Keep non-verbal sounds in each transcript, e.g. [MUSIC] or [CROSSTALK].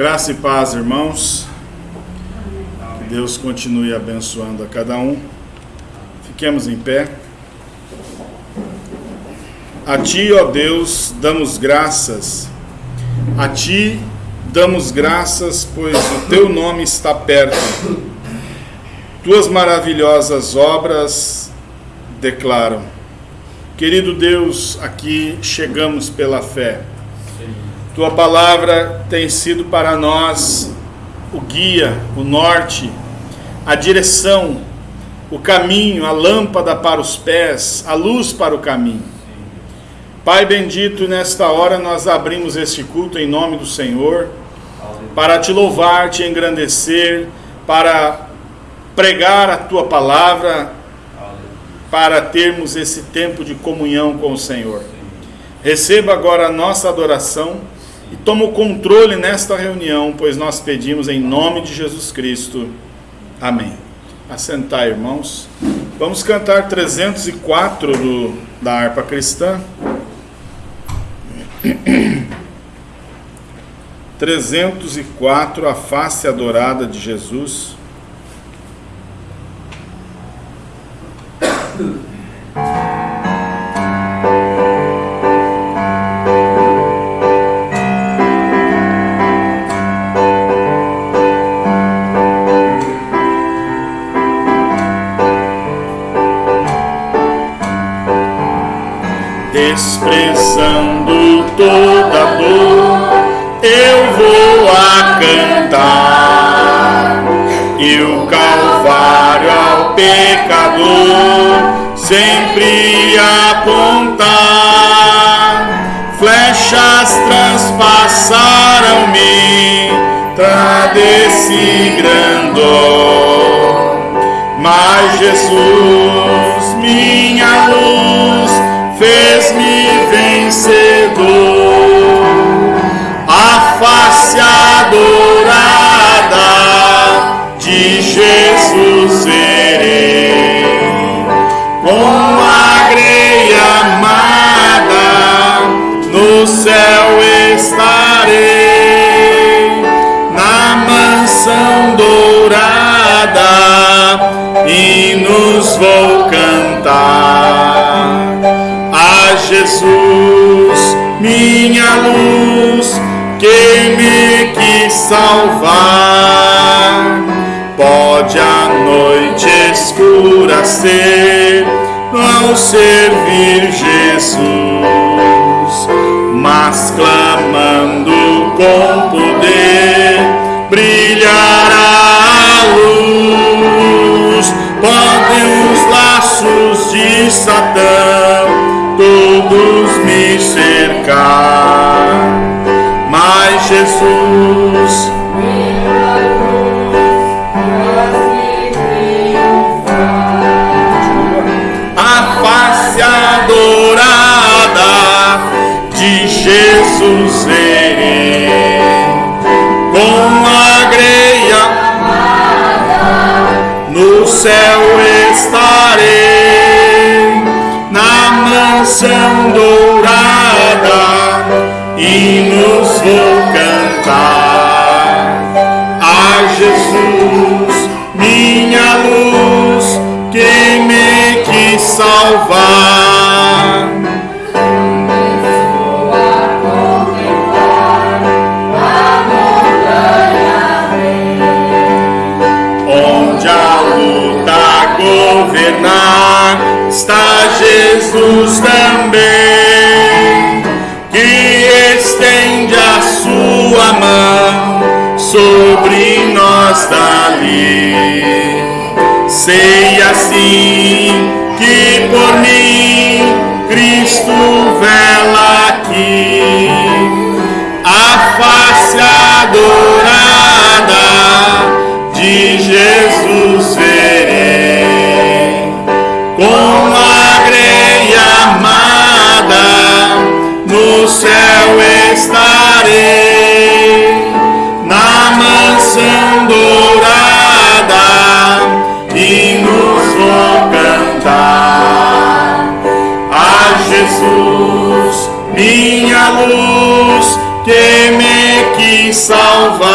Graça e paz, irmãos. Que Deus continue abençoando a cada um. Fiquemos em pé. A Ti, ó Deus, damos graças. A Ti damos graças, pois o Teu nome está perto. Tuas maravilhosas obras declaram. Querido Deus, aqui chegamos pela fé tua palavra tem sido para nós o guia, o norte, a direção, o caminho, a lâmpada para os pés, a luz para o caminho. Pai bendito, nesta hora nós abrimos este culto em nome do Senhor, para te louvar, te engrandecer, para pregar a tua palavra, para termos esse tempo de comunhão com o Senhor. Receba agora a nossa adoração e toma o controle nesta reunião, pois nós pedimos em nome de Jesus Cristo. Amém. Assentar, irmãos. Vamos cantar 304 do, da harpa cristã. [CLEARS THROAT] 304, a face adorada de Jesus. Desprezando toda dor, eu vou a cantar. E o Calvário ao pecador sempre apontar. Flechas transpassaram-me, desse grandor. Mas Jesus, minha luz, fez-me vencedor. A face adorada de Jesus verei, com a greia amada no céu estarei, na mansão dourada hinos vou cantar que me quis salvar. Pode a noite escura ser ao servir Jesus, mas clamando com poder brilhará a luz. Podem os laços de Satã todos mas Jesus Jesus verei, com a greia no céu estarei, na mansão dourada, hinos vou cantar a Jesus, minha luz, que me quis salvar. governar está Jesus também, sobre nós dali. Sei assim que por mim Cristo vela aqui, a face adorada de Jesus verei, com a greia amada no céu estarei, mansão dourada e nos vou cantar a Jesus, minha luz que me quis salvar.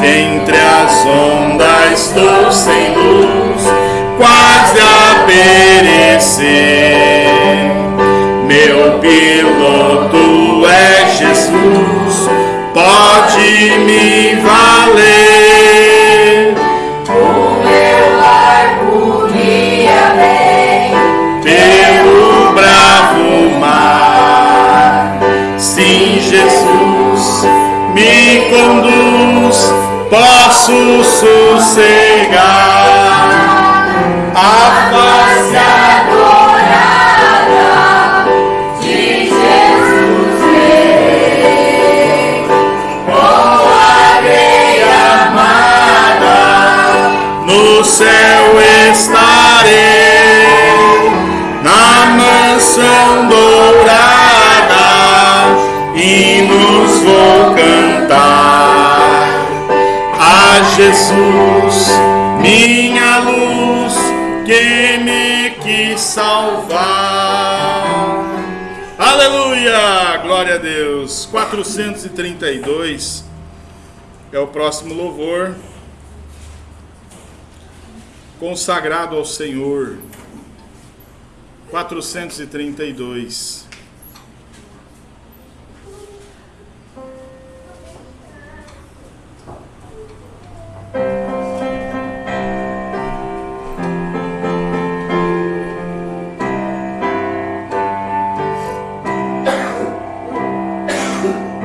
Entre as ondas estou sem luz, quase a perecer. Meu piloto é Jesus, me valer. O meu barco guia bem, pelo bravo mar. Sim, Jesus me conduz, posso sossegar. A no céu estarei, na mansão dourada, hinos vou cantar a Jesus, minha luz, que me quis salvar. Aleluia! Glória a Deus. 432 é o próximo louvor consagrado ao Senhor. 432.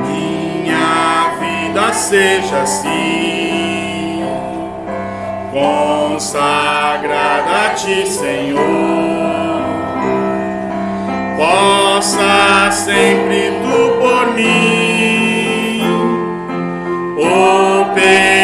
Minha vida seja assim consagrada a ti, Senhor. Possa sempre tu por mim operar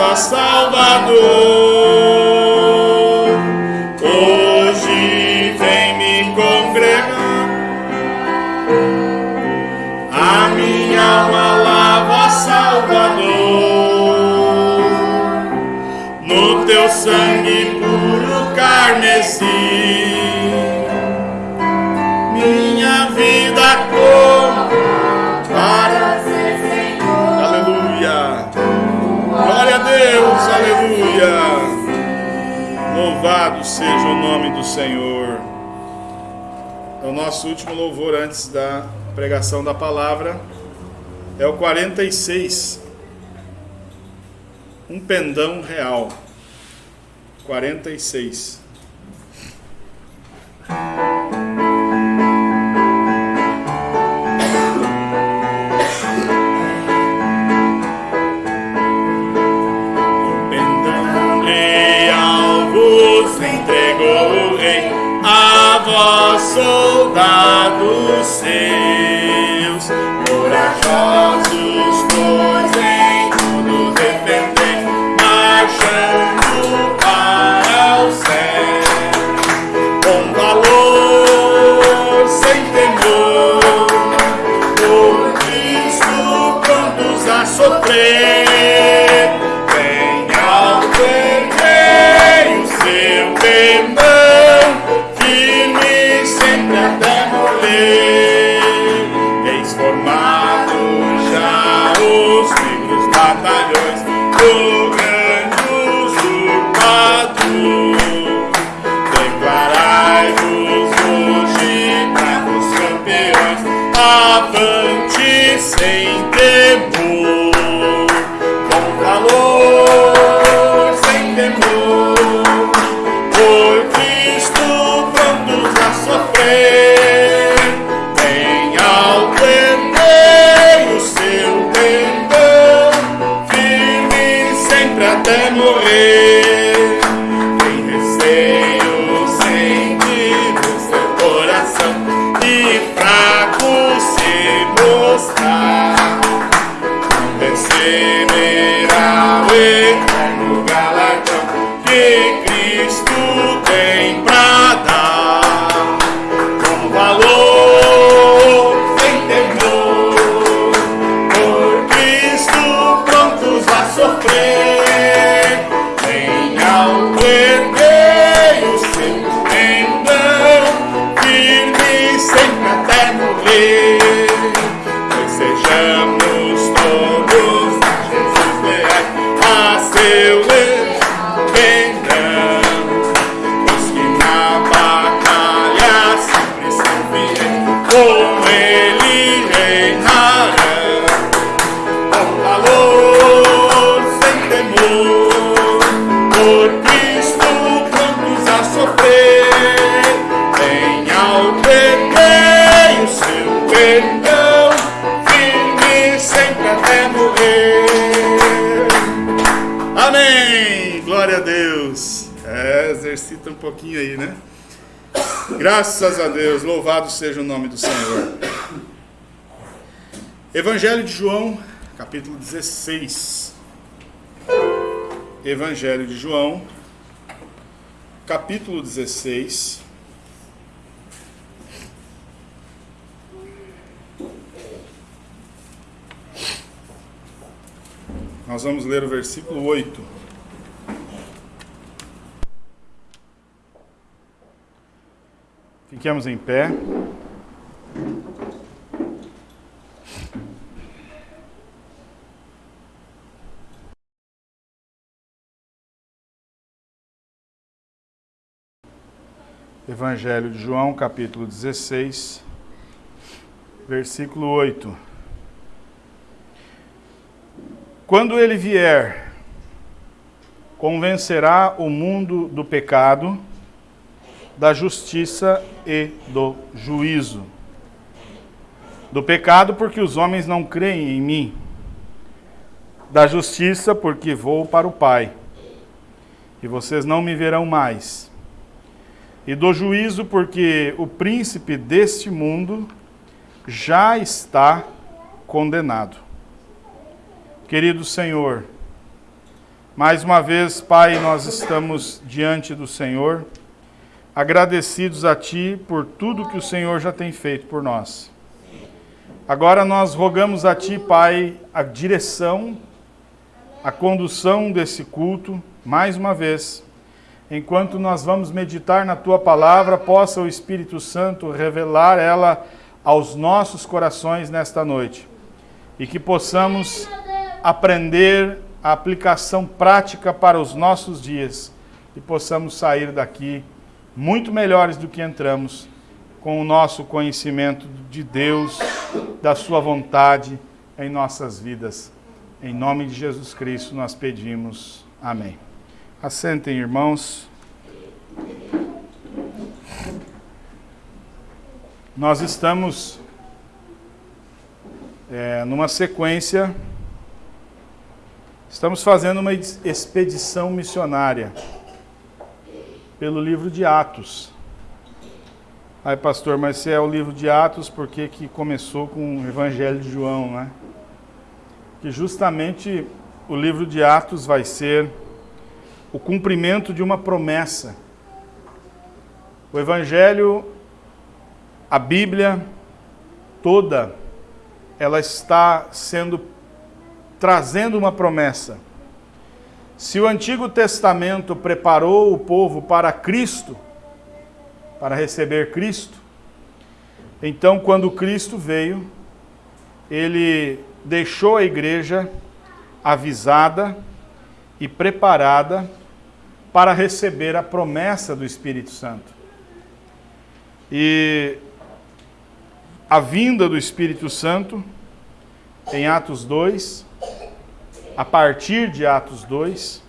ó Salvador. Hoje vem me congregar, a minha alma lava, Salvador, no teu sangue. nosso último louvor antes da pregação da palavra é o 46, um pendão real. 46. Graças a Deus, louvado seja o nome do Senhor. Evangelho de João, capítulo 16. Evangelho de João, capítulo 16. Nós vamos ler o versículo 8. Fiquemos em pé. Evangelho de João, capítulo 16, versículo 8. Quando ele vier, convencerá o mundo do pecado, da justiça e do juízo. Do pecado, porque os homens não creem em mim. Da justiça, porque vou para o Pai, e vocês não me verão mais e do juízo, porque o príncipe deste mundo já está condenado. Querido Senhor, mais uma vez, Pai, nós estamos diante do Senhor, agradecidos a Ti por tudo que o Senhor já tem feito por nós. Agora nós rogamos a Ti, Pai, a direção, a condução desse culto, mais uma vez enquanto nós vamos meditar na tua palavra, possa o Espírito Santo revelar ela aos nossos corações nesta noite. E que possamos aprender a aplicação prática para os nossos dias e possamos sair daqui muito melhores do que entramos, com o nosso conhecimento de Deus, da sua vontade em nossas vidas. Em nome de Jesus Cristo nós pedimos. Amém. Assentem, irmãos. Nós estamos é, numa sequência, estamos fazendo uma expedição missionária pelo livro de Atos. Aí, pastor, mas se é o livro de Atos, por que, que começou com o Evangelho de João, né? Que justamente o livro de Atos vai ser o cumprimento de uma promessa. O Evangelho, a Bíblia toda, ela está sendo trazendo uma promessa. Se o Antigo Testamento preparou o povo para Cristo, para receber Cristo, então quando Cristo veio, ele deixou a igreja avisada e preparada para receber a promessa do Espírito Santo. E a vinda do Espírito Santo, em Atos 2, a partir de Atos 2,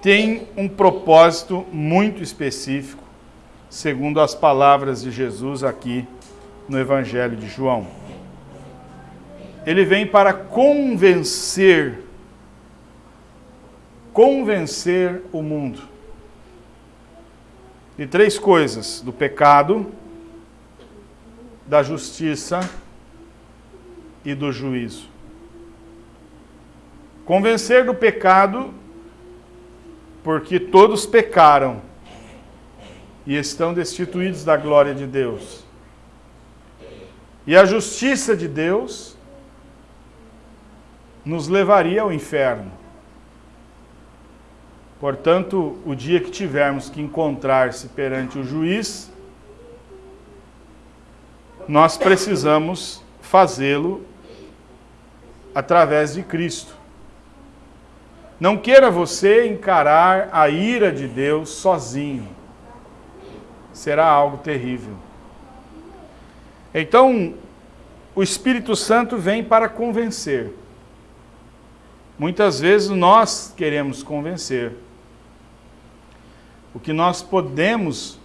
tem um propósito muito específico, segundo as palavras de Jesus aqui no Evangelho de João. Ele vem para convencer convencer o mundo de três coisas: do pecado, da justiça e do juízo. Convencer do pecado, porque todos pecaram e estão destituídos da glória de Deus. E a justiça de Deus nos levaria ao inferno. Portanto, o dia que tivermos que encontrar-se perante o juiz, nós precisamos fazê-lo através de Cristo. Não queira você encarar a ira de Deus sozinho. Será algo terrível. Então, o Espírito Santo vem para convencer. Muitas vezes nós queremos convencer. O que nós podemos,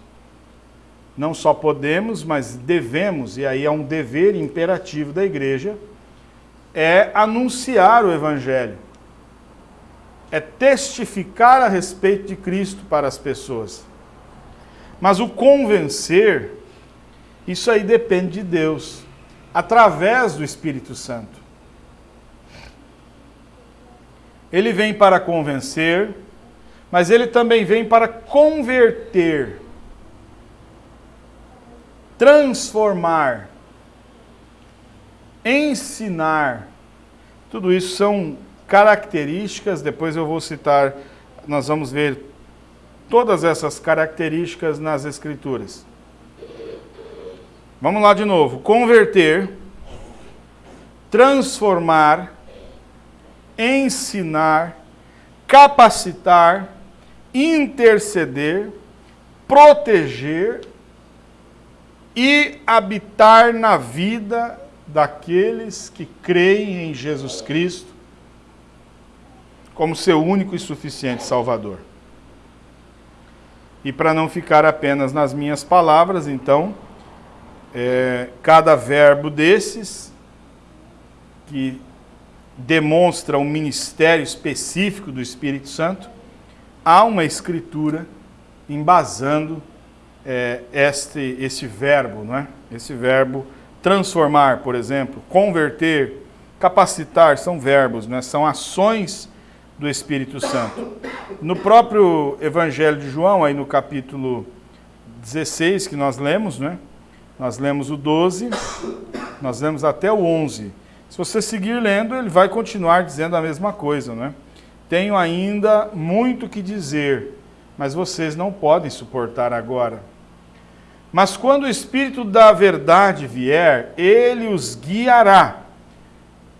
não só podemos, mas devemos, e aí é um dever imperativo da igreja, é anunciar o Evangelho. É testificar a respeito de Cristo para as pessoas. Mas o convencer, isso aí depende de Deus, através do Espírito Santo. Ele vem para convencer, mas ele também vem para converter, transformar, ensinar. Tudo isso são características, depois eu vou citar, nós vamos ver todas essas características nas Escrituras. Vamos lá de novo. Converter, transformar, ensinar, capacitar, interceder, proteger e habitar na vida daqueles que creem em Jesus Cristo como seu único e suficiente Salvador. E para não ficar apenas nas minhas palavras, então, é, cada verbo desses, que demonstra um ministério específico do Espírito Santo, há uma escritura embasando é, este, este verbo, não é? Esse verbo transformar, por exemplo, converter, capacitar, são verbos, né? são ações do Espírito Santo. No próprio Evangelho de João, aí no capítulo 16 que nós lemos, né? Nós lemos o 12, nós lemos até o 11. Se você seguir lendo, ele vai continuar dizendo a mesma coisa, né? Tenho ainda muito que dizer, mas vocês não podem suportar agora. Mas quando o Espírito da verdade vier, ele os guiará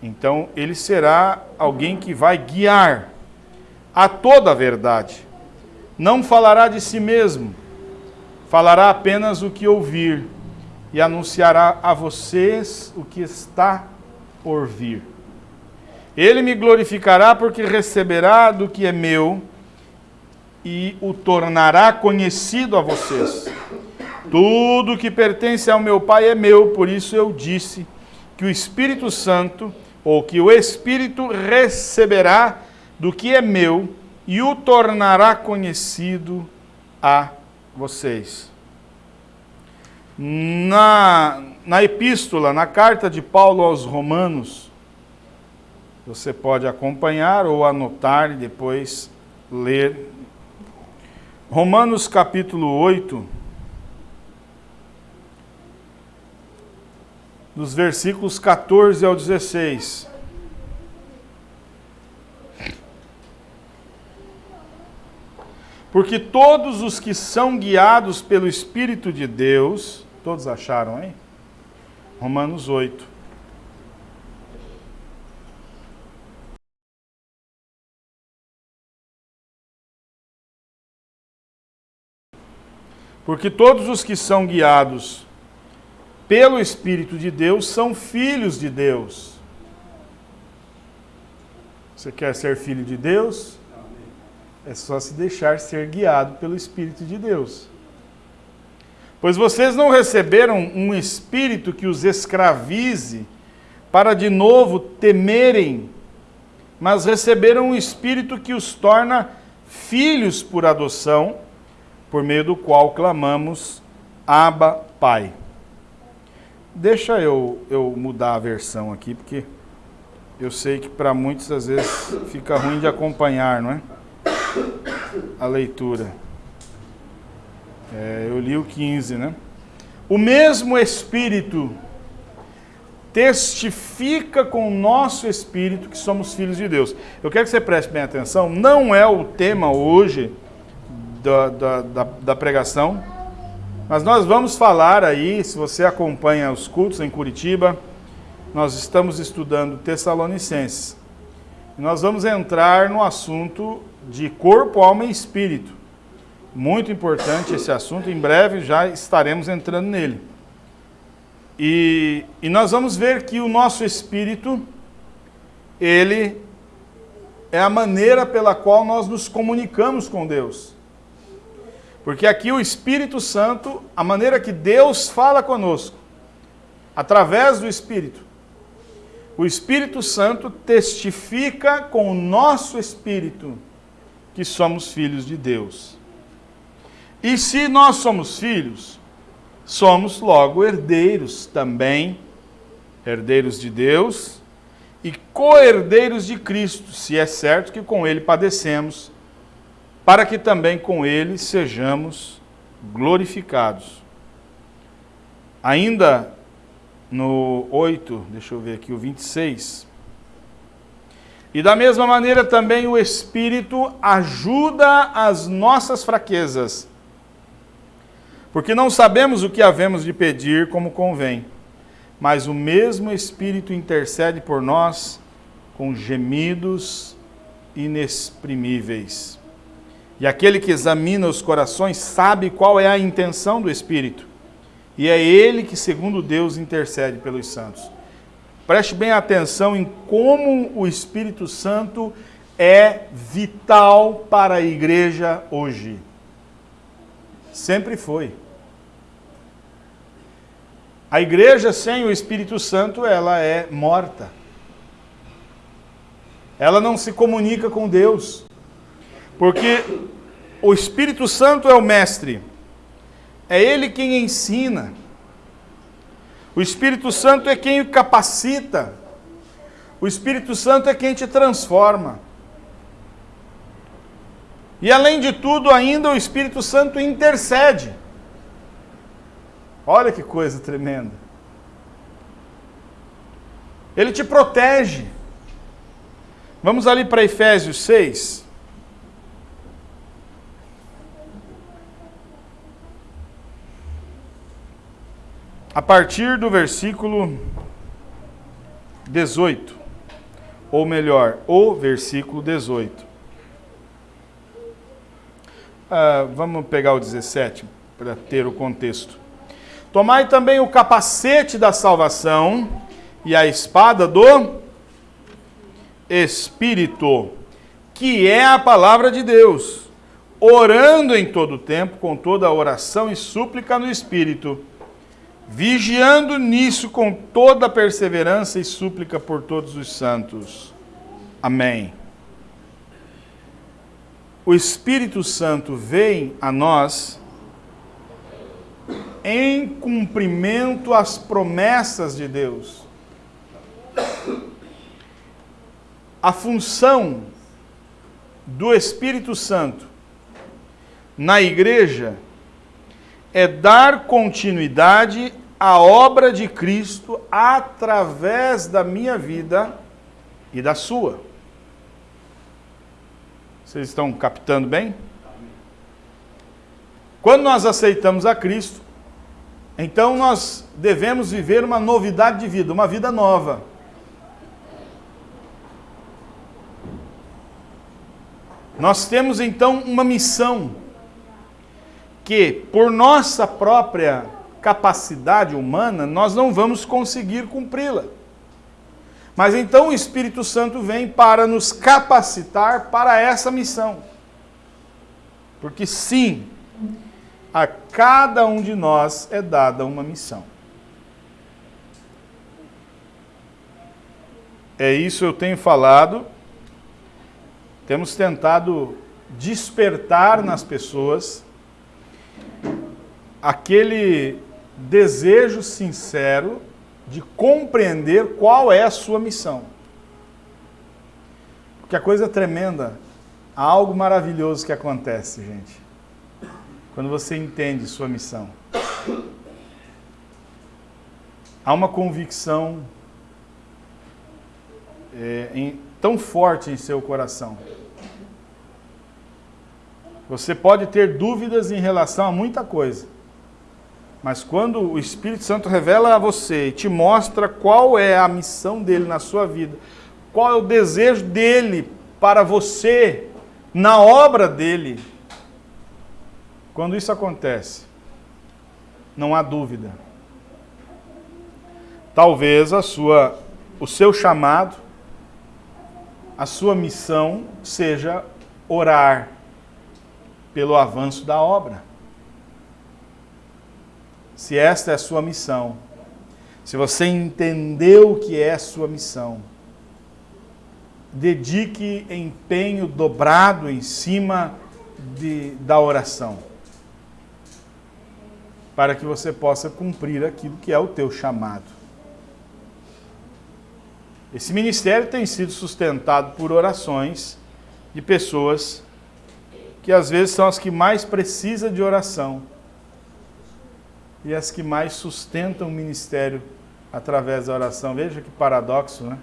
então, ele será alguém que vai guiar a toda a verdade. Não falará de si mesmo, falará apenas o que ouvir e anunciará a vocês o que está por vir. Ele me glorificará porque receberá do que é meu e o tornará conhecido a vocês. Tudo que pertence ao meu Pai é meu, por isso eu disse que o Espírito Santo ou que o Espírito receberá do que é meu e o tornará conhecido a vocês. Na, na epístola, na carta de Paulo aos Romanos, você pode acompanhar ou anotar e depois ler. Romanos capítulo 8, dos versículos 14 ao 16. Porque todos os que são guiados pelo Espírito de Deus, todos acharam, hein? Romanos 8. Porque todos os que são guiados pelo Espírito de Deus, são filhos de Deus. Você quer ser filho de Deus? É só se deixar ser guiado pelo Espírito de Deus. Pois vocês não receberam um espírito que os escravize para de novo temerem, mas receberam um espírito que os torna filhos por adoção, por meio do qual clamamos Abba, Pai. Deixa eu, eu mudar a versão aqui, porque eu sei que para muitos às vezes fica ruim de acompanhar, não é? A leitura. É, eu li o 15, né? O mesmo Espírito testifica com o nosso Espírito que somos filhos de Deus. Eu quero que você preste bem atenção, não é o tema hoje da, da, da, da pregação, mas nós vamos falar aí, se você acompanha os cultos em Curitiba, nós estamos estudando Tessalonicenses. Nós vamos entrar no assunto de corpo, alma e espírito. Muito importante esse assunto, em breve já estaremos entrando nele. E, e nós vamos ver que o nosso espírito, ele é a maneira pela qual nós nos comunicamos com Deus. Porque aqui o Espírito Santo, a maneira que Deus fala conosco, através do Espírito, o Espírito Santo testifica com o nosso espírito que somos filhos de Deus. E se nós somos filhos, somos logo herdeiros também, herdeiros de Deus e co-herdeiros de Cristo, se é certo que com ele padecemos, para que também com ele sejamos glorificados. Ainda no 8, deixa eu ver aqui, o 26. E da mesma maneira também o Espírito ajuda as nossas fraquezas, porque não sabemos o que havemos de pedir como convém, mas o mesmo Espírito intercede por nós com gemidos inexprimíveis. E aquele que examina os corações sabe qual é a intenção do Espírito, e é ele que, segundo Deus, intercede pelos santos. Preste bem atenção em como o Espírito Santo é vital para a igreja hoje. Sempre foi. A igreja sem o Espírito Santo, ela é morta. Ela não se comunica com Deus. Porque o Espírito Santo é o mestre. É ele quem ensina. O Espírito Santo é quem capacita. O Espírito Santo é quem te transforma. E além de tudo, ainda o Espírito Santo intercede. Olha que coisa tremenda. Ele te protege. Vamos ali para Efésios 6. A partir do versículo 18. Ou melhor, o versículo 18. Ah, vamos pegar o 17 para ter o contexto. Tomai também o capacete da salvação e a espada do Espírito, que é a palavra de Deus, orando em todo tempo, com toda oração e súplica no Espírito, vigiando nisso com toda perseverança e súplica por todos os santos. Amém. O Espírito Santo vem a nós em cumprimento às promessas de Deus. A função do Espírito Santo na igreja é dar continuidade à obra de Cristo através da minha vida e da sua. Vocês estão captando bem? Quando nós aceitamos a Cristo, então nós devemos viver uma novidade de vida, uma vida nova. Nós temos então uma missão que, por nossa própria capacidade humana, nós não vamos conseguir cumpri-la. Mas então o Espírito Santo vem para nos capacitar para essa missão. Porque sim, a cada um de nós é dada uma missão. É isso eu tenho falado. Temos tentado despertar nas pessoas aquele desejo sincero de compreender qual é a sua missão. Porque a coisa é tremenda, há algo maravilhoso que acontece, gente quando você entende sua missão. Há uma convicção é, em, tão forte em seu coração. Você pode ter dúvidas em relação a muita coisa. Mas quando o Espírito Santo revela a você e te mostra qual é a missão dele na sua vida, qual é o desejo dele para você, na obra dele, quando isso acontece, não há dúvida. Talvez a sua, o seu chamado, a sua missão seja orar pelo avanço da obra. Se esta é a sua missão, se você entendeu o que é a sua missão, dedique empenho dobrado em cima de, da oração. para que você possa cumprir aquilo que é o teu chamado. Esse ministério tem sido sustentado por orações de pessoas que às vezes são as que mais precisam de oração e as que mais sustentam o ministério através da oração. Veja que paradoxo, né?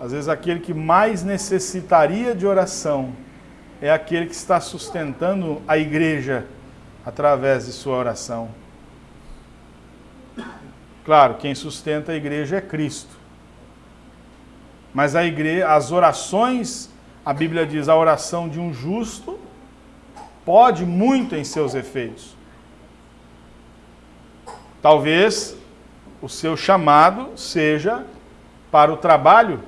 Às vezes aquele que mais necessitaria de oração é aquele que está sustentando a igreja através de sua oração. Claro, quem sustenta a igreja é Cristo. Mas a igreja, as orações, a Bíblia diz, a oração de um justo pode muito em seus efeitos. Talvez o seu chamado seja para o trabalho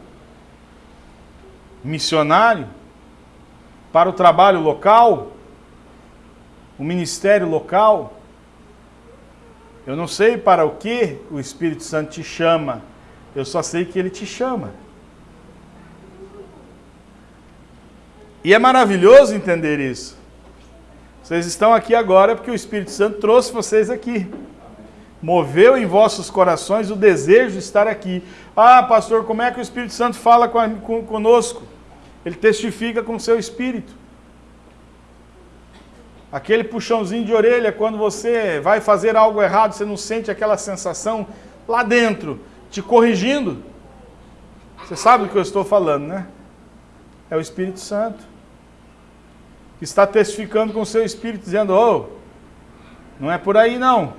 missionário, para o trabalho local, o ministério local. Eu não sei para o que o Espírito Santo te chama, eu só sei que ele te chama. E é maravilhoso entender isso. Vocês estão aqui agora porque o Espírito Santo trouxe vocês aqui. Moveu em vossos corações o desejo de estar aqui. Ah, pastor, como é que o Espírito Santo fala conosco? Ele testifica com o seu espírito. Aquele puxãozinho de orelha, quando você vai fazer algo errado, você não sente aquela sensação lá dentro, te corrigindo. Você sabe do que eu estou falando, né? É o Espírito Santo. Está testificando com o seu espírito, dizendo: Oh, não é por aí não.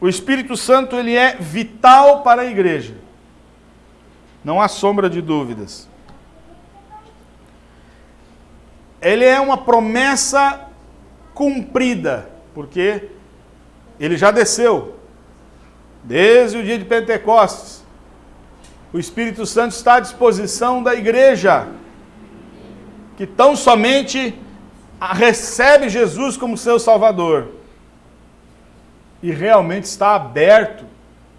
O Espírito Santo ele é vital para a igreja. Não há sombra de dúvidas. Ele é uma promessa cumprida, porque ele já desceu desde o dia de Pentecostes. O Espírito Santo está à disposição da igreja, que tão somente recebe Jesus como seu Salvador e realmente está aberto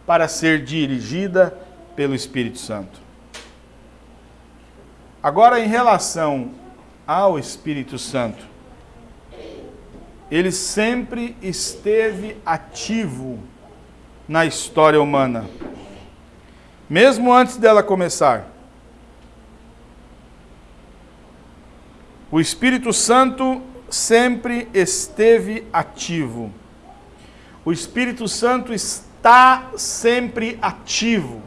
para ser dirigida pelo Espírito Santo. Agora, em relação ao Espírito Santo, ele sempre esteve ativo na história humana, mesmo antes dela começar. O Espírito Santo sempre esteve ativo. O Espírito Santo está sempre ativo.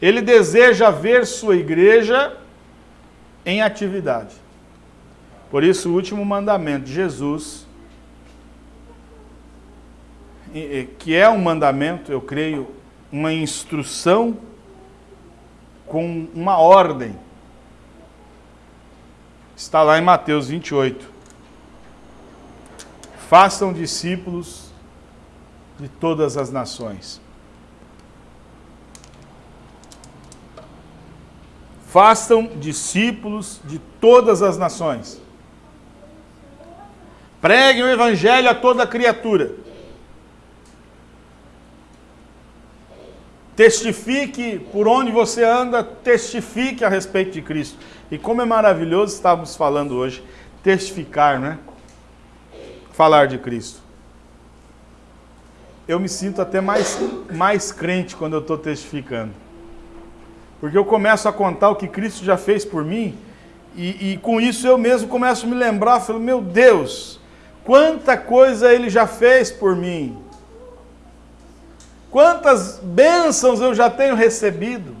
Ele deseja ver sua igreja em atividade. Por isso, o último mandamento de Jesus, que é um mandamento, eu creio, uma instrução com uma ordem, está lá em Mateus 28. Façam discípulos de todas as nações. Façam discípulos de todas as nações. Preguem o evangelho a toda criatura. Testifique por onde você anda, testifique a respeito de Cristo. E como é maravilhoso, estávamos falando hoje, testificar, né? Falar de Cristo. Eu me sinto até mais, mais crente quando eu estou testificando. Porque eu começo a contar o que Cristo já fez por mim, e, e com isso eu mesmo começo a me lembrar, falo, meu Deus, quanta coisa Ele já fez por mim. Quantas bênçãos eu já tenho recebido.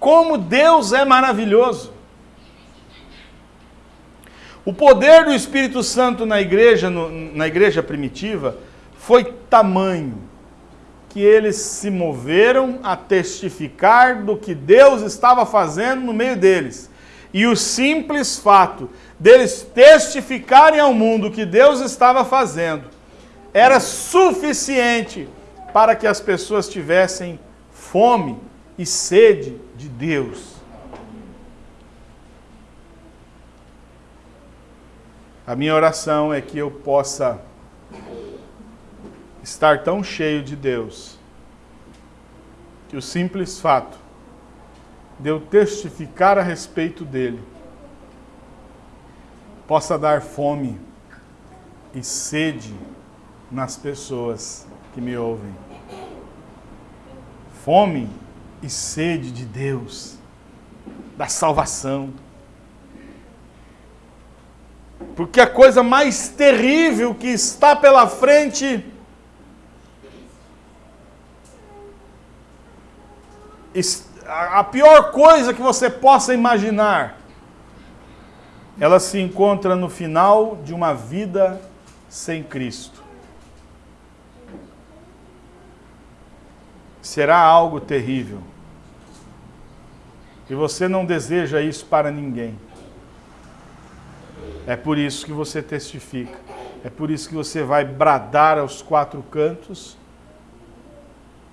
Como Deus é maravilhoso. O poder do Espírito Santo na igreja, no, na igreja primitiva, foi tamanho que eles se moveram a testificar do que Deus estava fazendo no meio deles. E o simples fato deles testificarem ao mundo o que Deus estava fazendo era suficiente para que as pessoas tivessem fome e sede de Deus. A minha oração é que eu possa estar tão cheio de Deus que o simples fato de eu testificar a respeito dele, possa dar fome e sede nas pessoas que me ouvem. Fome e sede de Deus, da salvação. Porque a coisa mais terrível que está pela frente a pior coisa que você possa imaginar, ela se encontra no final de uma vida sem Cristo. Será algo terrível. E você não deseja isso para ninguém. É por isso que você testifica. É por isso que você vai bradar aos quatro cantos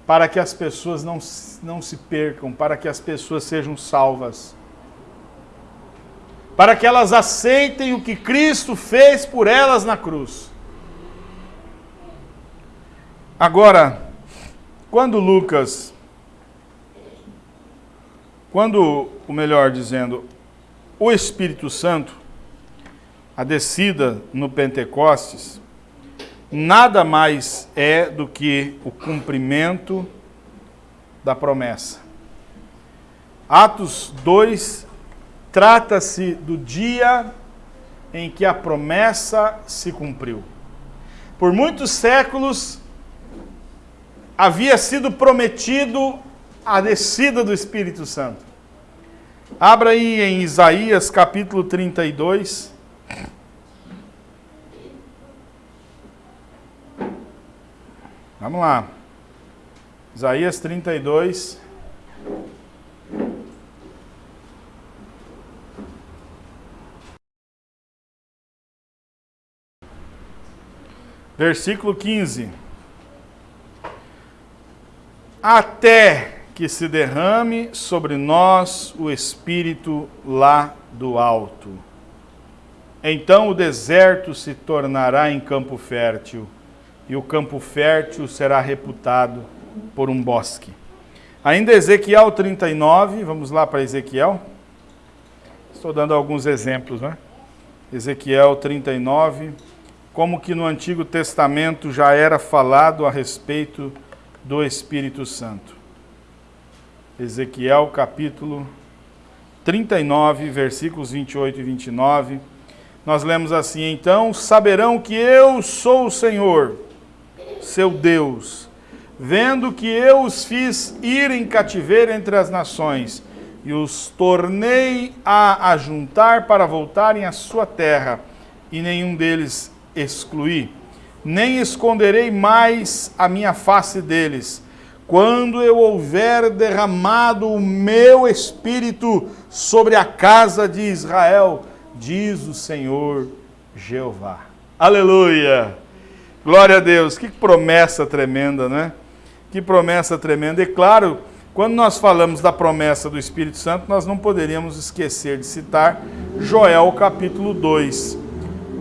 para que as pessoas não, não se percam, para que as pessoas sejam salvas. Para que elas aceitem o que Cristo fez por elas na cruz. Agora, quando Lucas, quando, o melhor dizendo, o Espírito Santo, a descida no Pentecostes, nada mais é do que o cumprimento da promessa. Atos 2 trata-se do dia em que a promessa se cumpriu. Por muitos séculos havia sido prometido a descida do Espírito Santo. Abra aí em Isaías capítulo 32. Vamos lá. Isaías 32. Versículo 15. Até que se derrame sobre nós o Espírito lá do alto. Então o deserto se tornará em campo fértil e o campo fértil será reputado por um bosque. Ainda Ezequiel 39, vamos lá para Ezequiel. Estou dando alguns exemplos, né? Ezequiel 39, como que no Antigo Testamento já era falado a respeito do Espírito Santo. Ezequiel capítulo 39, versículos 28 e 29. Nós lemos assim: Então saberão que eu sou o Senhor seu Deus, vendo que eu os fiz ir em cativeiro entre as nações, e os tornei a ajuntar para voltarem à sua terra, e nenhum deles excluí. Nem esconderei mais a minha face deles, quando eu houver derramado o meu espírito sobre a casa de Israel, diz o Senhor Jeová. Aleluia! Glória a Deus, que promessa tremenda, né? Que promessa tremenda. E claro, quando nós falamos da promessa do Espírito Santo, nós não poderíamos esquecer de citar Joel capítulo 2.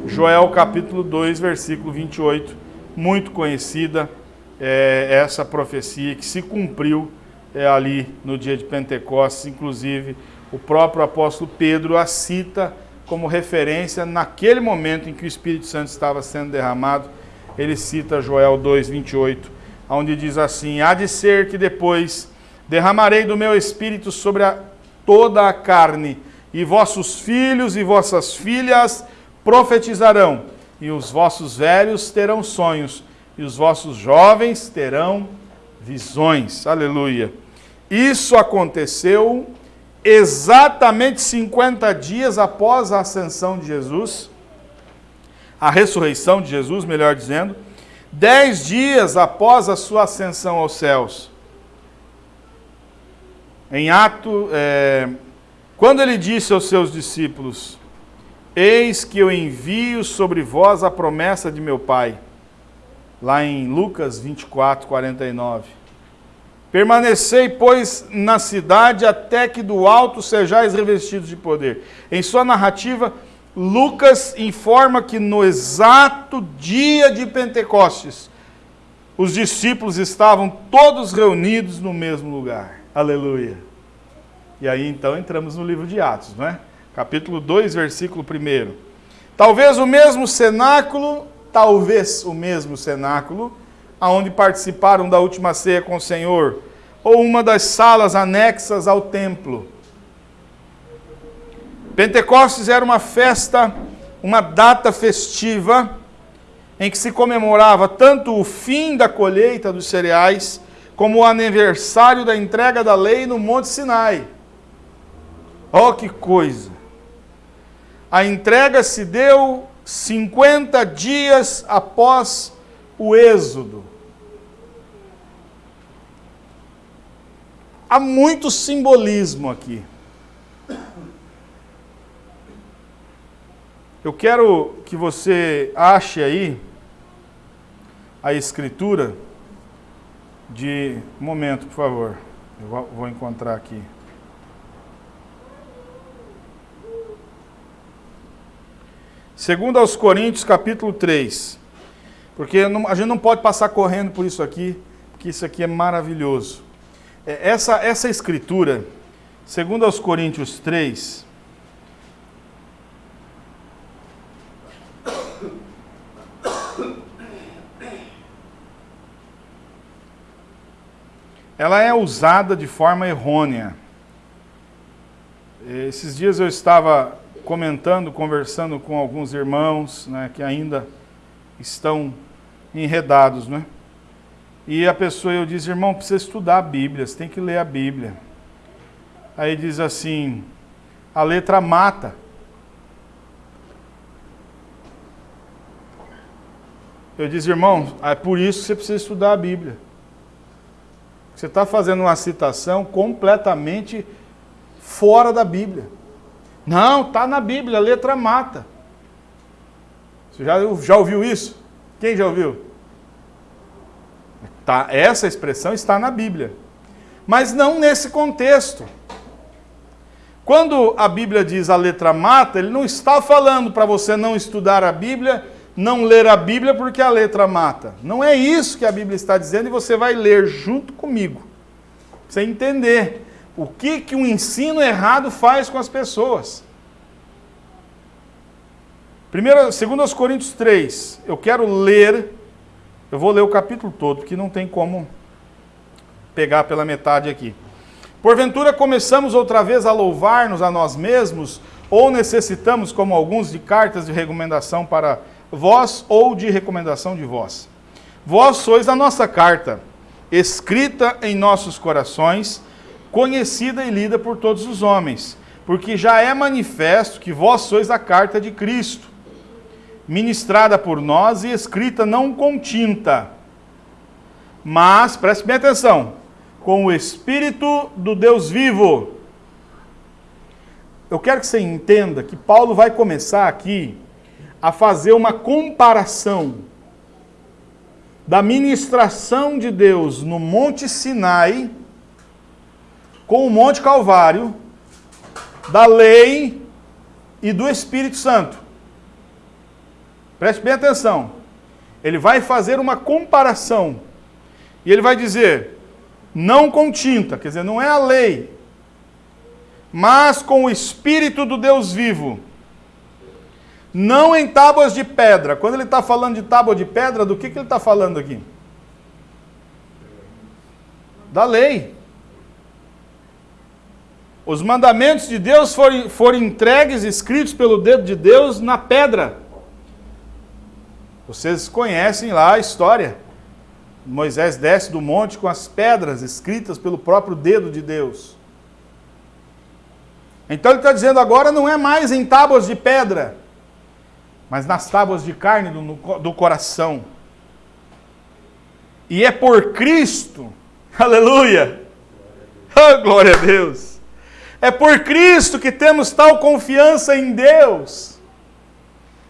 Joel capítulo 2, versículo 28, muito conhecida é, essa profecia que se cumpriu é, ali no dia de Pentecostes, inclusive o próprio apóstolo Pedro a cita como referência naquele momento em que o Espírito Santo estava sendo derramado. Ele cita Joel 2,28, onde diz assim: Há de ser que depois derramarei do meu espírito sobre a, toda a carne, e vossos filhos e vossas filhas profetizarão, e os vossos velhos terão sonhos, e os vossos jovens terão visões. Aleluia. Isso aconteceu exatamente 50 dias após a ascensão de Jesus a ressurreição de Jesus, melhor dizendo, dez dias após a sua ascensão aos céus. Em ato, é, quando ele disse aos seus discípulos, Eis que eu envio sobre vós a promessa de meu Pai. Lá em Lucas 24, 49. Permanecei, pois, na cidade até que do alto sejais revestidos de poder. Em sua narrativa, Lucas informa que no exato dia de Pentecostes, os discípulos estavam todos reunidos no mesmo lugar. Aleluia. E aí então entramos no livro de Atos, não é? Capítulo 2, versículo 1. Talvez o mesmo cenáculo, talvez o mesmo cenáculo, aonde participaram da última ceia com o Senhor, ou uma das salas anexas ao templo. Pentecostes era uma festa, uma data festiva, em que se comemorava tanto o fim da colheita dos cereais, como o aniversário da entrega da lei no Monte Sinai. Oh, que coisa! A entrega se deu 50 dias após o Êxodo. Há muito simbolismo aqui. Eu quero que você ache aí a escritura de. Um momento, por favor. Eu vou encontrar aqui. Segundo aos Coríntios, capítulo 3. Porque a gente não pode passar correndo por isso aqui, porque isso aqui é maravilhoso. É, essa, essa escritura, segundo aos Coríntios 3, ela é usada de forma errônea. Esses dias eu estava comentando, conversando com alguns irmãos né, que ainda estão enredados, né? E a pessoa, eu disse, irmão, precisa estudar a Bíblia, você tem que ler a Bíblia. Aí diz assim, a letra mata. Eu disse, irmão, é por isso que você precisa estudar a Bíblia. Você está fazendo uma citação completamente fora da Bíblia. Não, está na Bíblia, a letra mata. Você já, já ouviu isso? Quem já ouviu? Tá, essa expressão está na Bíblia. Mas não nesse contexto. Quando a Bíblia diz a letra mata, ele não está falando para você não estudar a Bíblia não ler a Bíblia porque a letra mata. Não é isso que a Bíblia está dizendo e você vai ler junto comigo. Você entender o que, que um ensino errado faz com as pessoas. Primeiro, segundo aos Coríntios 3, eu quero ler, eu vou ler o capítulo todo, porque não tem como pegar pela metade aqui. Porventura começamos outra vez a louvar-nos a nós mesmos, ou necessitamos, como alguns, de cartas de recomendação para vós ou de recomendação de vós. Vós sois a nossa carta, escrita em nossos corações, conhecida e lida por todos os homens, porque já é manifesto que vós sois a carta de Cristo, ministrada por nós e escrita não com tinta, mas, preste bem atenção, com o Espírito do Deus vivo. Eu quero que você entenda que Paulo vai começar aqui a fazer uma comparação da ministração de Deus no Monte Sinai com o Monte Calvário, da lei e do Espírito Santo. Preste bem atenção. Ele vai fazer uma comparação. E ele vai dizer: não com tinta, quer dizer, não é a lei, mas com o Espírito do Deus vivo não em tábuas de pedra. Quando ele está falando de tábua de pedra, do que, que ele está falando aqui? Da lei. Os mandamentos de Deus foram, foram entregues, escritos pelo dedo de Deus na pedra. Vocês conhecem lá a história. Moisés desce do monte com as pedras escritas pelo próprio dedo de Deus. Então ele está dizendo agora não é mais em tábuas de pedra mas nas tábuas de carne do, do coração. E é por Cristo, [LAUGHS] aleluia, oh, glória a Deus, é por Cristo que temos tal confiança em Deus.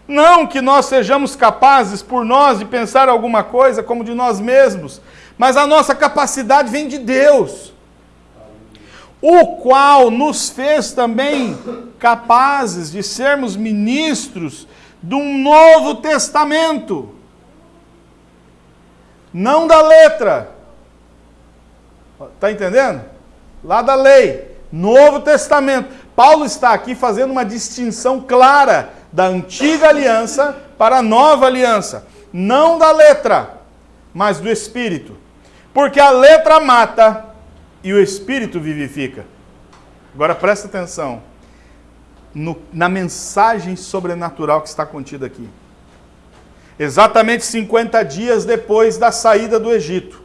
Não que nós sejamos capazes por nós de pensar alguma coisa como de nós mesmos, mas a nossa capacidade vem de Deus, o qual nos fez também capazes de sermos ministros de um novo testamento. Não da letra. Está entendendo? Lá da lei. Novo Testamento. Paulo está aqui fazendo uma distinção clara da antiga aliança para a nova aliança. Não da letra, mas do espírito. Porque a letra mata e o espírito vivifica. Agora presta atenção no, na mensagem sobrenatural que está contida aqui. Exatamente 50 dias depois da saída do Egito.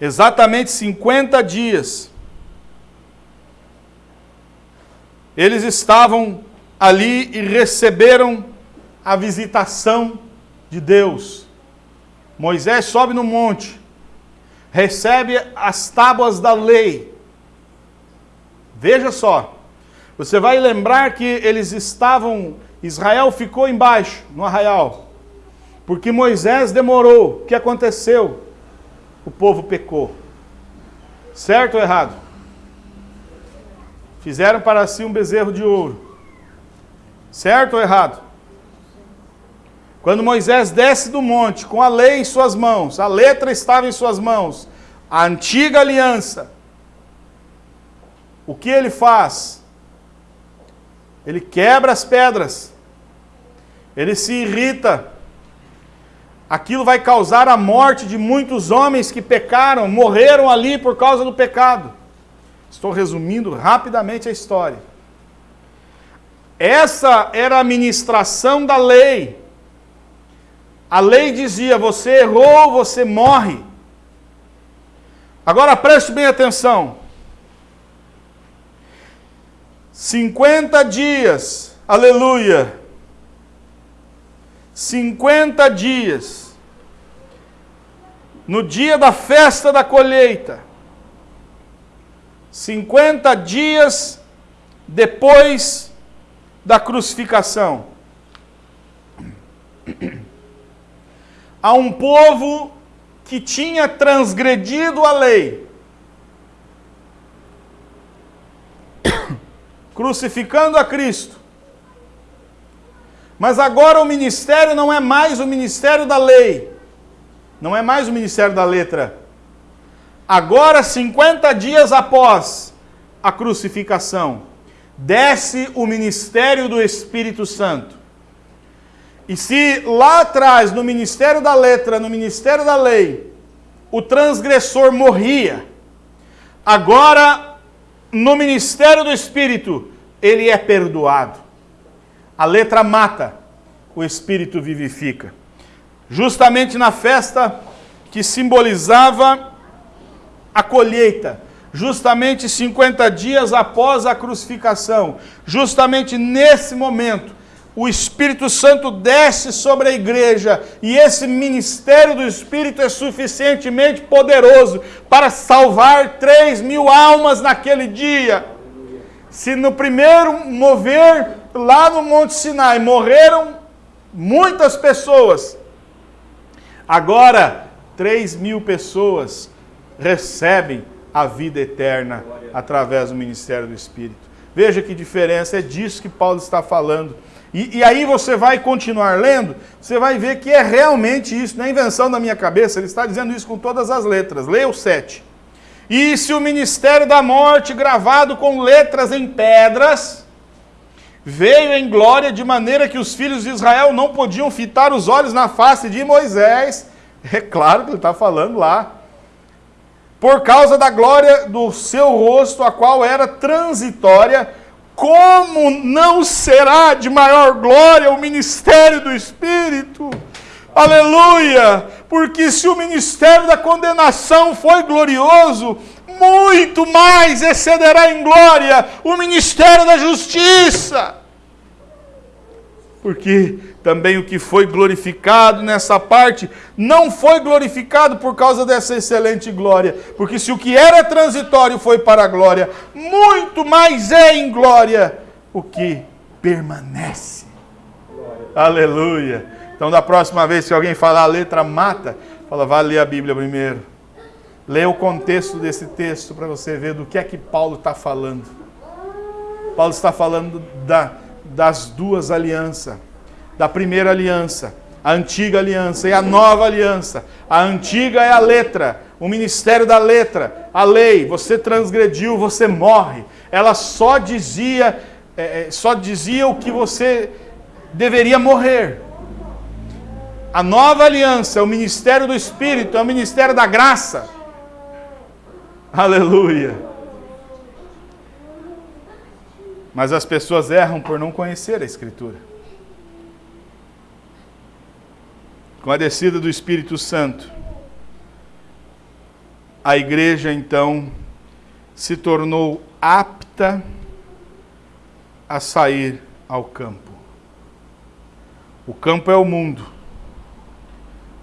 Exatamente 50 dias. Eles estavam ali e receberam a visitação de Deus. Moisés sobe no monte, recebe as tábuas da lei. Veja só, você vai lembrar que eles estavam, Israel ficou embaixo, no arraial, porque Moisés demorou. O que aconteceu? O povo pecou. Certo ou errado? Fizeram para si um bezerro de ouro. Certo ou errado? Quando Moisés desce do monte com a lei em suas mãos, a letra estava em suas mãos, a antiga aliança, o que ele faz? Ele quebra as pedras, ele se irrita, aquilo vai causar a morte de muitos homens que pecaram, morreram ali por causa do pecado. Estou resumindo rapidamente a história. Essa era a ministração da lei. A lei dizia: você errou, você morre. Agora preste bem atenção. 50 dias, aleluia. 50 dias. No dia da festa da colheita. 50 dias depois da crucificação. a um povo que tinha transgredido a lei, [COUGHS] crucificando a Cristo. Mas agora o ministério não é mais o ministério da lei, não é mais o ministério da letra. Agora, 50 dias após a crucificação, desce o ministério do Espírito Santo. E se lá atrás, no ministério da letra, no ministério da lei, o transgressor morria, agora, no ministério do Espírito, ele é perdoado. A letra mata, o Espírito vivifica. Justamente na festa que simbolizava a colheita, justamente 50 dias após a crucificação, justamente nesse momento, o Espírito Santo desce sobre a igreja e esse ministério do Espírito é suficientemente poderoso para salvar 3 mil almas naquele dia. Se no primeiro mover lá no Monte Sinai morreram muitas pessoas, agora 3 mil pessoas recebem a vida eterna através do ministério do Espírito. Veja que diferença, é disso que Paulo está falando. E, e, aí você vai continuar lendo, você vai ver que é realmente isso, não é invenção da minha cabeça, ele está dizendo isso com todas as letras. Leia o 7. E se o ministério da morte, gravado com letras em pedras, veio em glória de maneira que os filhos de Israel não podiam fitar os olhos na face de Moisés, [LAUGHS] é claro que ele está falando lá, por causa da glória do seu rosto, a qual era transitória, como não será de maior glória o ministério do Espírito? Aleluia! Porque se o ministério da condenação foi glorioso, muito mais excederá em glória o ministério da justiça. Porque também o que foi glorificado nessa parte não foi glorificado por causa dessa excelente glória. Porque se o que era transitório foi para a glória, muito mais é em glória o que permanece. Glória. Aleluia. Então, da próxima vez que alguém falar a letra mata, fala, vai ler a Bíblia primeiro. Leia o contexto desse texto para você ver do que é que Paulo está falando. Paulo está falando da, das duas alianças da primeira aliança, a antiga aliança e a nova aliança. A antiga é a letra, o ministério da letra, a lei, você transgrediu, você morre. Ela só dizia, é, é, só dizia o que você deveria morrer. A nova aliança, o ministério do Espírito, é o ministério da graça. Aleluia. Mas as pessoas erram por não conhecer a Escritura. Com a descida do Espírito Santo, a igreja então se tornou apta a sair ao campo. O campo é o mundo.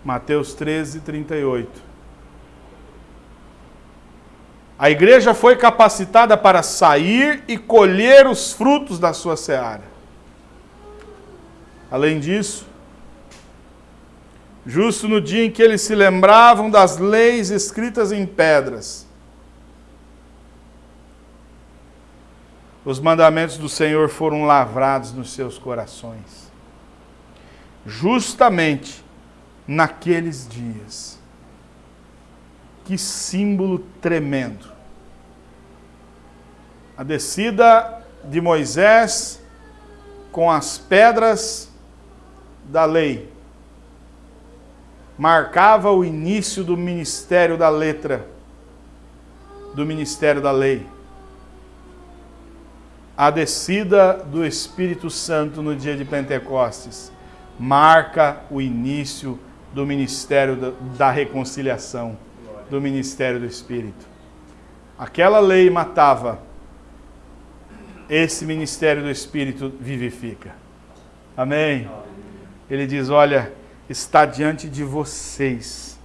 Mateus 13, 38. A igreja foi capacitada para sair e colher os frutos da sua seara. Além disso, justo no dia em que eles se lembravam das leis escritas em pedras. Os mandamentos do Senhor foram lavrados nos seus corações. Justamente naqueles dias. Que símbolo tremendo. A descida de Moisés com as pedras da lei marcava o início do ministério da letra, do ministério da lei. A descida do Espírito Santo no dia de Pentecostes marca o início do ministério da reconciliação, do ministério do Espírito. Aquela lei matava, esse ministério do Espírito vivifica. Amém? Ele diz: Olha, está diante de vocês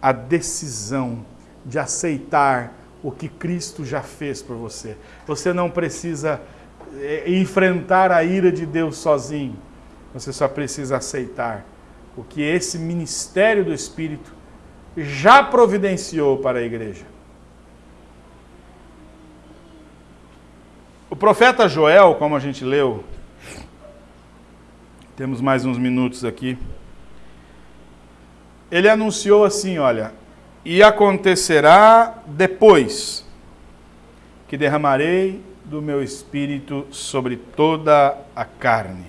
a decisão de aceitar o que Cristo já fez por você. Você não precisa eh, enfrentar a ira de Deus sozinho. Você só precisa aceitar o que esse ministério do Espírito já providenciou para a igreja. O profeta Joel, como a gente leu, temos mais uns minutos aqui ele anunciou assim: olha, e acontecerá depois que derramarei do meu espírito sobre toda a carne.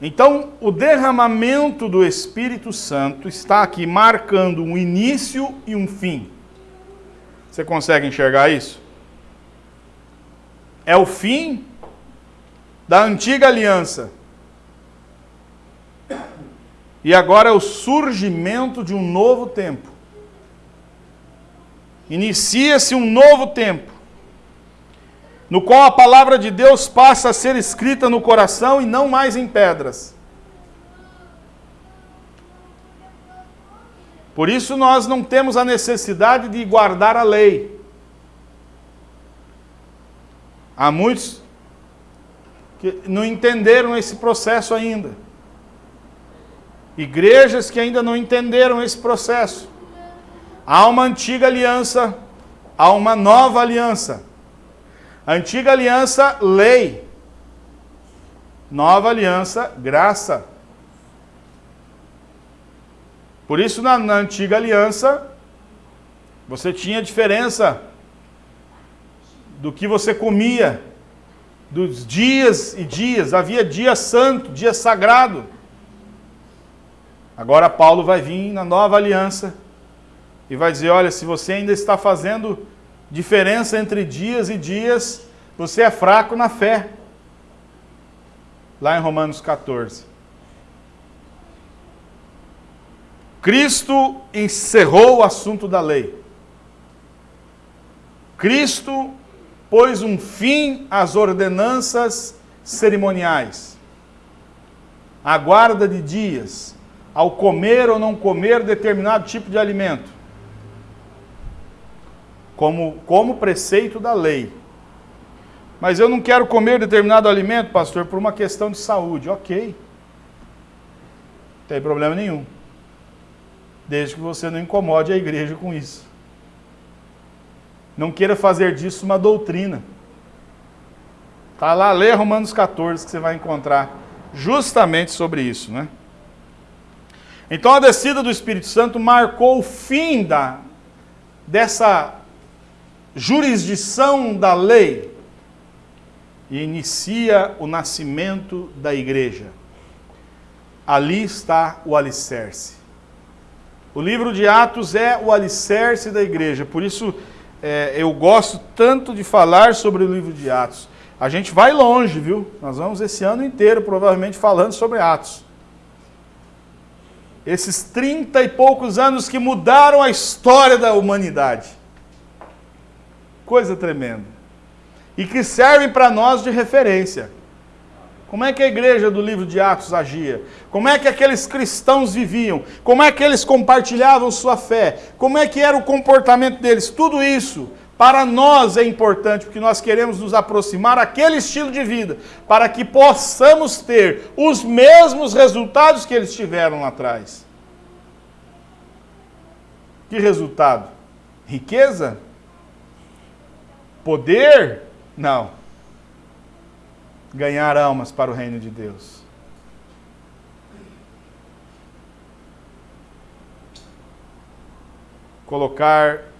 Então, o derramamento do Espírito Santo está aqui marcando um início e um fim. Você consegue enxergar isso? É o fim da antiga aliança e agora é o surgimento de um novo tempo. Inicia-se um novo tempo, no qual a palavra de Deus passa a ser escrita no coração e não mais em pedras. Por isso nós não temos a necessidade de guardar a lei. Há muitos que não entenderam esse processo ainda. Igrejas que ainda não entenderam esse processo. Há uma antiga aliança, há uma nova aliança. Antiga aliança, lei. Nova aliança, graça. Por isso, na, na antiga aliança, você tinha diferença do que você comia, dos dias e dias. Havia dia santo, dia sagrado. Agora Paulo vai vir na nova aliança e vai dizer: olha, se você ainda está fazendo diferença entre dias e dias, você é fraco na fé. Lá em Romanos 14. Cristo encerrou o assunto da lei. Cristo pôs um fim às ordenanças cerimoniais. A guarda de dias, ao comer ou não comer determinado tipo de alimento, como, como preceito da lei. Mas eu não quero comer determinado alimento, pastor, por uma questão de saúde. Ok. Não tem problema nenhum. Desde que você não incomode a igreja com isso. Não queira fazer disso uma doutrina. Está lá, lê Romanos 14 que você vai encontrar justamente sobre isso, né? Então a descida do Espírito Santo marcou o fim da, dessa jurisdição da lei e inicia o nascimento da igreja. Ali está o alicerce. O livro de Atos é o alicerce da igreja, por isso é, eu gosto tanto de falar sobre o livro de Atos. A gente vai longe, viu? Nós vamos esse ano inteiro, provavelmente, falando sobre Atos. Esses trinta e poucos anos que mudaram a história da humanidade. Coisa tremenda. E que servem para nós de referência. Como é que a igreja do livro de Atos agia? Como é que aqueles cristãos viviam? Como é que eles compartilhavam sua fé? Como é que era o comportamento deles? Tudo isso para nós é importante, porque nós queremos nos aproximar daquele estilo de vida, para que possamos ter os mesmos resultados que eles tiveram lá atrás. Que resultado? Riqueza? Poder? Não. Ganhar almas para o reino de Deus. Colocar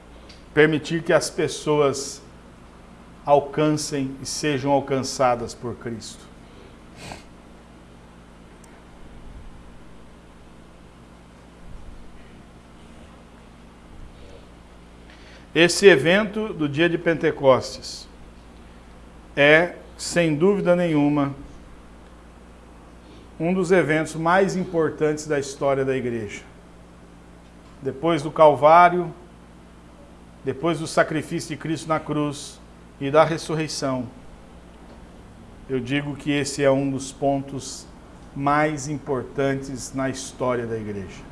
permitir que as pessoas alcancem e sejam alcançadas por Cristo. Esse evento do dia de Pentecostes é, sem dúvida nenhuma, um dos eventos mais importantes da história da igreja. Depois do Calvário, depois do sacrifício de Cristo na cruz e da ressurreição, eu digo que esse é um dos pontos mais importantes na história da igreja.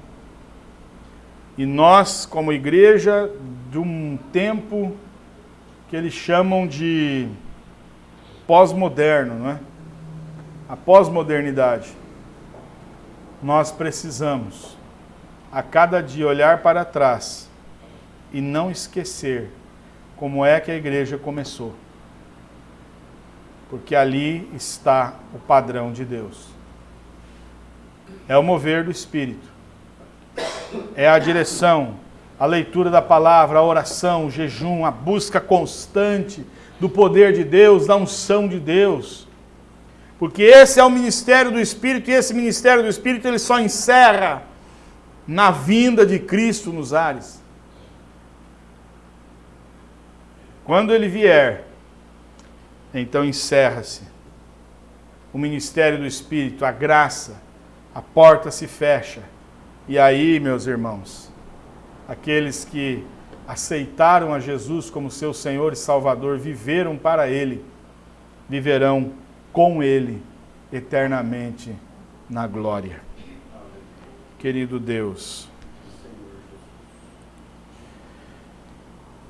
E nós, como igreja, de um tempo que eles chamam de pós-moderno, não é? A pós-modernidade. Nós precisamos, a cada dia, olhar para trás e não esquecer como é que a igreja começou. Porque ali está o padrão de Deus. É o mover do Espírito. É a direção, a leitura da palavra, a oração, o jejum, a busca constante do poder de Deus, da unção de Deus. Porque esse é o ministério do Espírito e esse ministério do Espírito ele só encerra na vinda de Cristo nos ares. Quando ele vier, então encerra-se o ministério do Espírito, a graça, a porta se fecha. E aí, meus irmãos, aqueles que aceitaram a Jesus como seu Senhor e Salvador, viveram para Ele, viverão com Ele eternamente na glória. Querido Deus,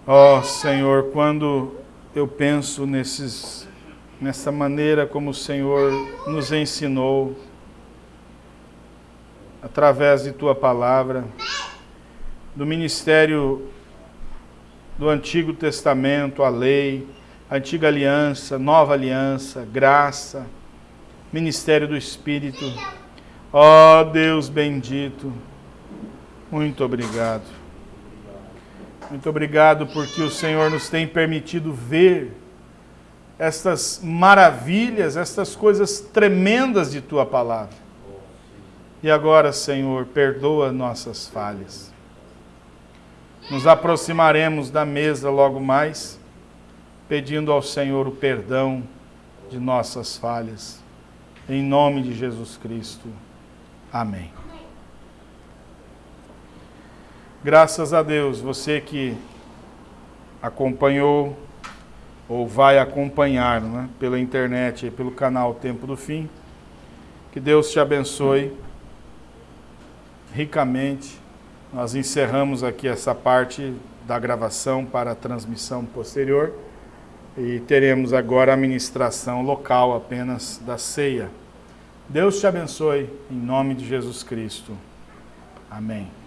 Ó oh, Senhor, quando eu penso nesses, nessa maneira como o Senhor nos ensinou, através de Tua palavra, do ministério do Antigo Testamento, a lei, Antiga Aliança, Nova Aliança, graça, ministério do Espírito. Ó oh, Deus bendito, muito obrigado. Muito obrigado porque o Senhor nos tem permitido ver estas maravilhas, estas coisas tremendas de tua palavra. E agora, Senhor, perdoa nossas falhas. Nos aproximaremos da mesa logo mais, pedindo ao Senhor o perdão de nossas falhas. Em nome de Jesus Cristo. Amém. Graças a Deus, você que acompanhou ou vai acompanhar né, pela internet e pelo canal Tempo do Fim, que Deus te abençoe ricamente. Nós encerramos aqui essa parte da gravação para a transmissão posterior e teremos agora a ministração local apenas da ceia. Deus te abençoe em nome de Jesus Cristo. Amém.